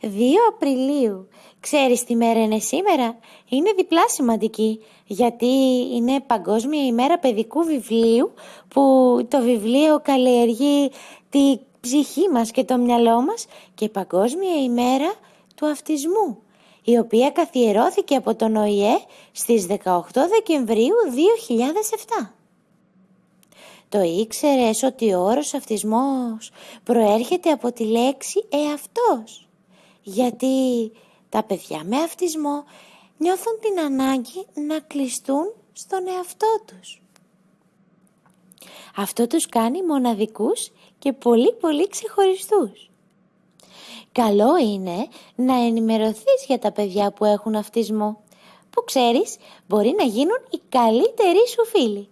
2 Απριλίου. Ξέρεις τι μέρα είναι σήμερα; Είναι διπλά σημαντική, γιατί είναι Παγκόσμια ημέρα παιδικού βιβλίου, που το βιβλίο καλλιεργεί τη ψυχή μας και το μυαλό μας και Παγκόσμια ημέρα του αυτισμού, η οποία καθιερώθηκε από τον ΟΗΕ στις 18 Δεκεμβρίου 2007. Το ήξερες ότι ο όρος αυτισμός προέρχεται από τη λέξη εαυτός; Γιατί τα παιδιά με αυτισμό νιώθουν την ανάγκη να κλειστούν στον εαυτό τους. Αυτό τους κάνει μοναδικούς και πολύ πολύ ξεχωριστούς. Καλό είναι να ενημερωθείς για τα παιδιά που έχουν αυτισμό, που ξέρεις μπορεί να γίνουν οι καλύτεροι σου φίλοι.